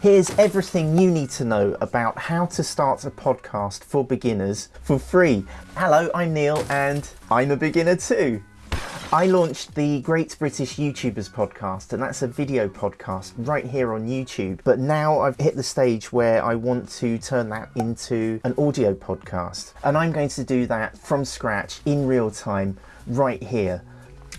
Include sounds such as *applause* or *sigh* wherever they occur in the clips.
Here's everything you need to know about how to start a podcast for beginners for free. Hello, I'm Neil and I'm a beginner too. I launched the Great British YouTubers podcast, and that's a video podcast right here on YouTube. But now I've hit the stage where I want to turn that into an audio podcast, and I'm going to do that from scratch in real time right here.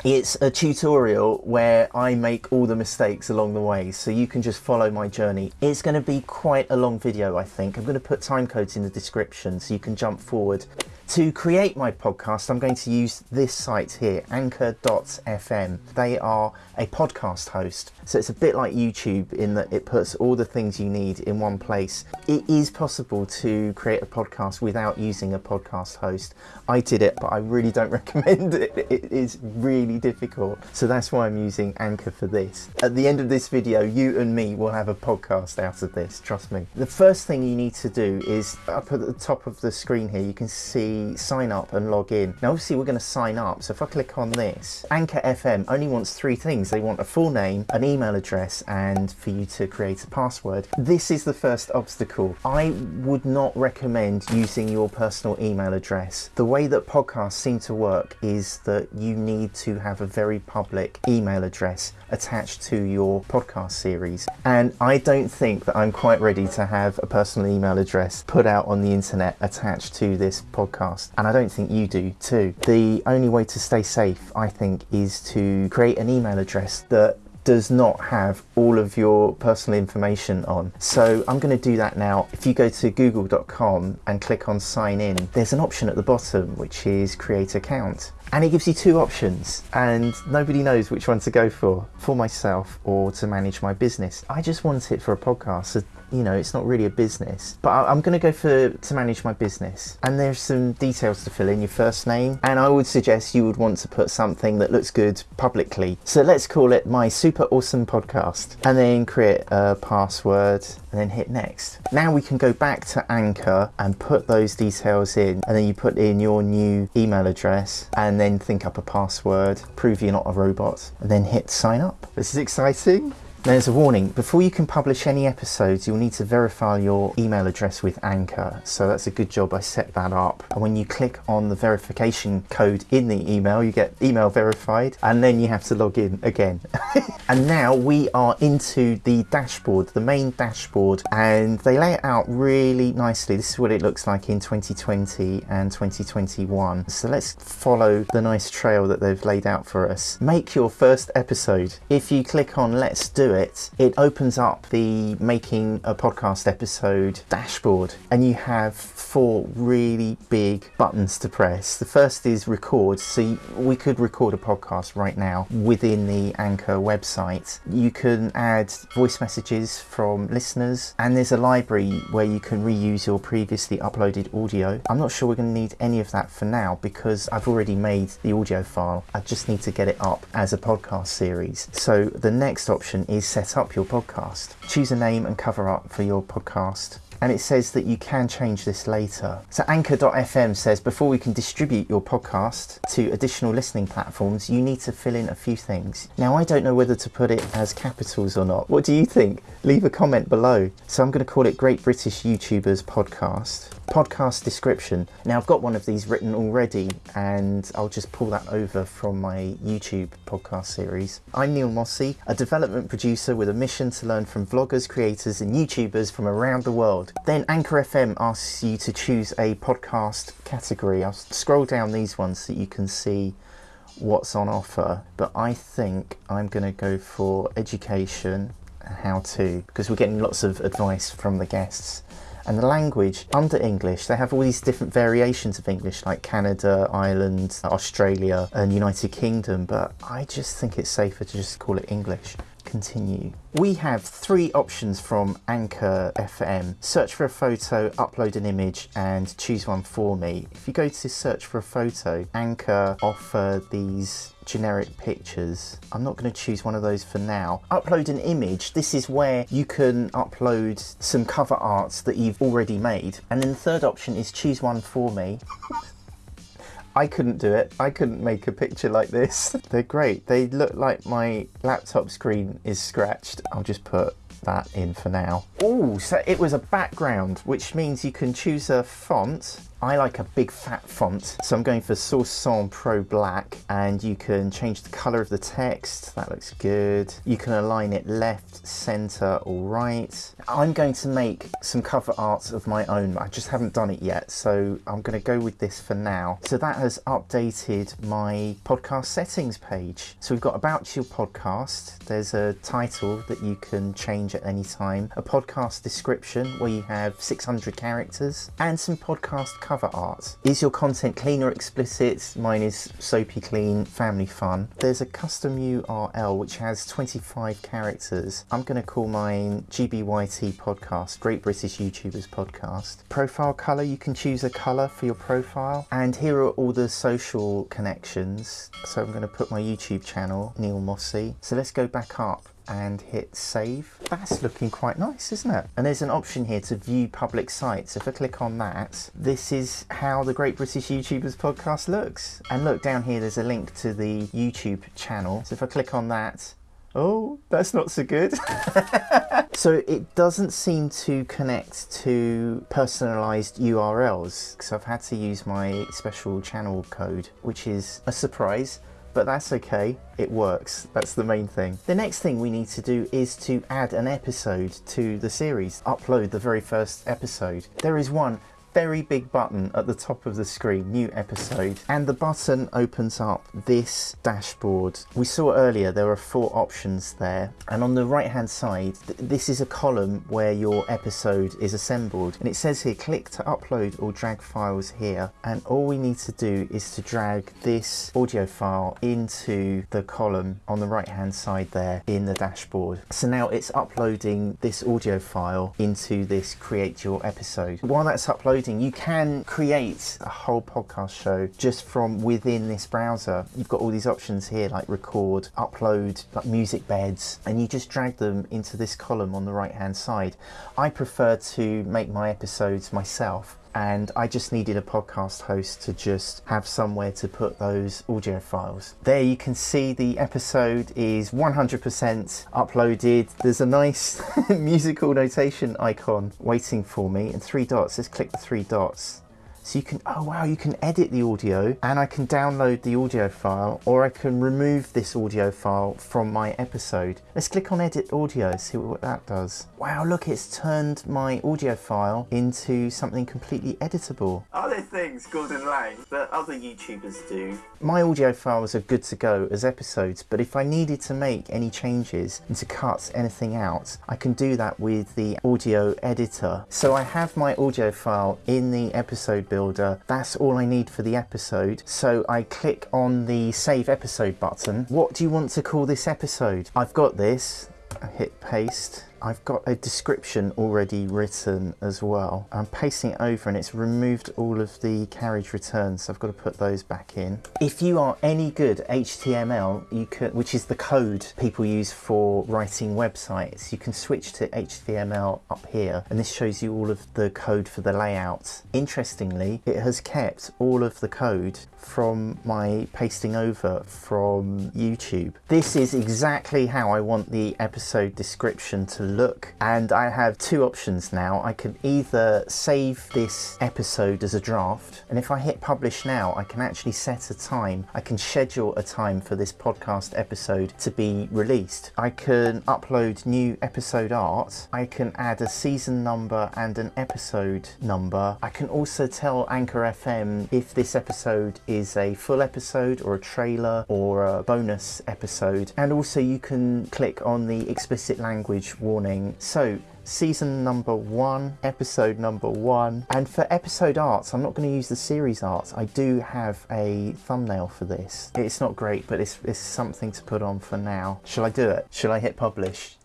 It's a tutorial where I make all the mistakes along the way so you can just follow my journey. It's going to be quite a long video I think. I'm going to put time codes in the description so you can jump forward. To create my podcast I'm going to use this site here, anchor.fm. They are a podcast host so it's a bit like YouTube in that it puts all the things you need in one place. It is possible to create a podcast without using a podcast host. I did it but I really don't *laughs* recommend it. It is really really difficult. So that's why I'm using Anchor for this. At the end of this video, you and me will have a podcast out of this, trust me. The first thing you need to do is up at the top of the screen here, you can see sign up and log in. Now obviously we're going to sign up. So if I click on this, Anchor FM only wants three things. They want a full name, an email address, and for you to create a password. This is the first obstacle. I would not recommend using your personal email address. The way that podcasts seem to work is that you need to have a very public email address attached to your podcast series. And I don't think that I'm quite ready to have a personal email address put out on the internet attached to this podcast. And I don't think you do too. The only way to stay safe, I think, is to create an email address that does not have all of your personal information on. So I'm going to do that now. If you go to google.com and click on sign in, there's an option at the bottom which is create account and it gives you two options and nobody knows which one to go for for myself or to manage my business. I just want it for a podcast so you know it's not really a business. But i'm going to go for to manage my business. And there's some details to fill in your first name. And i would suggest you would want to put something that looks good publicly. So let's call it my super awesome podcast and then create a password and then hit next. Now we can go back to anchor and put those details in and then you put in your new email address and then think up a password, prove you're not a robot, and then hit sign up. This is exciting. There's a warning. Before you can publish any episodes, you'll need to verify your email address with Anchor. So that's a good job I set that up. And when you click on the verification code in the email, you get email verified and then you have to log in again. *laughs* and now we are into the dashboard, the main dashboard, and they lay it out really nicely. This is what it looks like in 2020 and 2021. So let's follow the nice trail that they've laid out for us. Make your first episode. If you click on let's do it, it opens up the making a podcast episode dashboard and you have four really big buttons to press. The first is record. So we could record a podcast right now within the Anchor website. You can add voice messages from listeners and there's a library where you can reuse your previously uploaded audio. I'm not sure we're going to need any of that for now because I've already made the audio file. I just need to get it up as a podcast series. So the next option is set up your podcast. Choose a name and cover art for your podcast and it says that you can change this later. So Anchor.fm says before we can distribute your podcast to additional listening platforms, you need to fill in a few things. Now I don't know whether to put it as capitals or not. What do you think? Leave a comment below. So I'm going to call it Great British YouTubers Podcast podcast description. Now I've got one of these written already and I'll just pull that over from my YouTube podcast series. I'm Neil Mossy, a development producer with a mission to learn from vloggers, creators and YouTubers from around the world. Then Anchor FM asks you to choose a podcast category. I'll scroll down these ones so you can see what's on offer. But I think I'm going to go for education and how to because we're getting lots of advice from the guests. And the language under English, they have all these different variations of English like Canada, Ireland, Australia and United Kingdom, but I just think it's safer to just call it English continue. We have three options from Anchor FM. Search for a photo, upload an image and choose one for me. If you go to search for a photo, Anchor offer these generic pictures. I'm not going to choose one of those for now. Upload an image. This is where you can upload some cover arts that you've already made. And then the third option is choose one for me. I couldn't do it. I couldn't make a picture like this. *laughs* They're great. They look like my laptop screen is scratched. I'll just put that in for now. Oh, so it was a background, which means you can choose a font I like a big fat font, so I'm going for Source Sans Pro Black, and you can change the color of the text. That looks good. You can align it left, center, or right. I'm going to make some cover art of my own. I just haven't done it yet, so I'm going to go with this for now. So that has updated my podcast settings page. So we've got about your podcast. There's a title that you can change at any time, a podcast description where you have 600 characters, and some podcast cover art. Is your content clean or explicit? Mine is soapy clean, family fun. There's a custom URL which has 25 characters. I'm going to call mine GBYT podcast, Great British YouTubers podcast. Profile colour, you can choose a colour for your profile. And here are all the social connections. So I'm going to put my YouTube channel, Neil Mossy. So let's go back up and hit save. That's looking quite nice, isn't it? And there's an option here to view public sites. If I click on that, this is how the Great British YouTubers podcast looks. And look down here, there's a link to the YouTube channel. So if I click on that, Oh, that's not so good. *laughs* so it doesn't seem to connect to personalized URLs because I've had to use my special channel code, which is a surprise but that's okay, it works. That's the main thing. The next thing we need to do is to add an episode to the series, upload the very first episode. There is one very big button at the top of the screen, new episode, and the button opens up this dashboard. We saw earlier there are four options there, and on the right hand side, th this is a column where your episode is assembled, and it says here click to upload or drag files here, and all we need to do is to drag this audio file into the column on the right hand side there in the dashboard. So now it's uploading this audio file into this create your episode. While that's you can create a whole podcast show just from within this browser. You've got all these options here like record, upload, like music beds, and you just drag them into this column on the right hand side. I prefer to make my episodes myself and I just needed a podcast host to just have somewhere to put those audio files. There you can see the episode is 100% uploaded. There's a nice *laughs* musical notation icon waiting for me and three dots. Let's click the three dots so you can, oh wow, you can edit the audio and I can download the audio file or I can remove this audio file from my episode. Let's click on edit audio, see what that does. Wow, look, it's turned my audio file into something completely editable. Are there things, Gordon Lang, that other YouTubers do? My audio files are good to go as episodes, but if I needed to make any changes and to cut anything out, I can do that with the audio editor. So I have my audio file in the episode builder. That's all I need for the episode. So I click on the save episode button. What do you want to call this episode? I've got this. I hit paste I've got a description already written as well. I'm pasting it over and it's removed all of the carriage returns, so I've got to put those back in. If you are any good HTML, you could, which is the code people use for writing websites, you can switch to HTML up here, and this shows you all of the code for the layout. Interestingly, it has kept all of the code from my pasting over from YouTube. This is exactly how I want the episode description to look and I have two options now. I can either save this episode as a draft and if I hit publish now I can actually set a time. I can schedule a time for this podcast episode to be released. I can upload new episode art. I can add a season number and an episode number. I can also tell Anchor FM if this episode is a full episode or a trailer or a bonus episode and also you can click on the explicit language warning so season number one, episode number one. And for episode arts, I'm not going to use the series arts. I do have a thumbnail for this. It's not great, but it's, it's something to put on for now. Shall I do it? Shall I hit publish?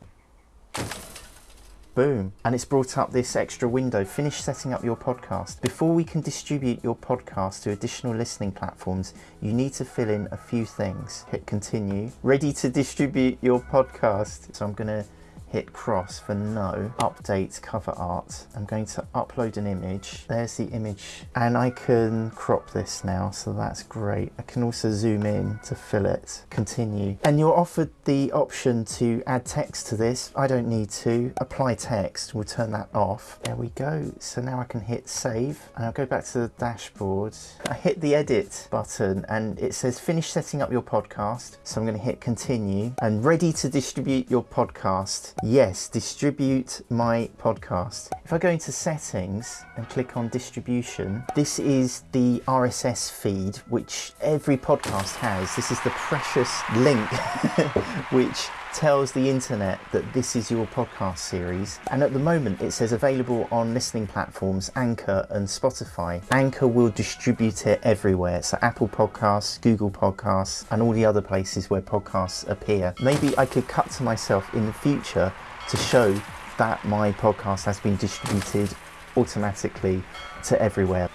Boom. And it's brought up this extra window. Finish setting up your podcast. Before we can distribute your podcast to additional listening platforms, you need to fill in a few things. Hit continue. Ready to distribute your podcast. So I'm going to hit cross for no, update cover art. I'm going to upload an image. There's the image and I can crop this now, so that's great. I can also zoom in to fill it, continue. And you're offered the option to add text to this. I don't need to. Apply text, we'll turn that off. There we go. So now I can hit save and I'll go back to the dashboard. I hit the edit button and it says finish setting up your podcast. So I'm going to hit continue and ready to distribute your podcast. Yes, distribute my podcast. If I go into settings and click on distribution, this is the RSS feed which every podcast has. This is the precious link *laughs* which tells the internet that this is your podcast series. And at the moment, it says available on listening platforms Anchor and Spotify. Anchor will distribute it everywhere. So Apple Podcasts, Google Podcasts, and all the other places where podcasts appear. Maybe I could cut to myself in the future to show that my podcast has been distributed automatically to everywhere.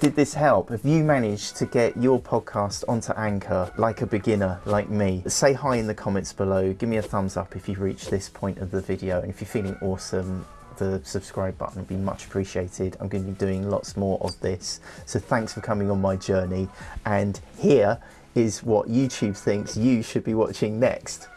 Did this help? Have you managed to get your podcast onto Anchor like a beginner like me? Say hi in the comments below. Give me a thumbs up if you've reached this point of the video. And if you're feeling awesome, the subscribe button would be much appreciated. I'm going to be doing lots more of this. So thanks for coming on my journey. And here is what YouTube thinks you should be watching next.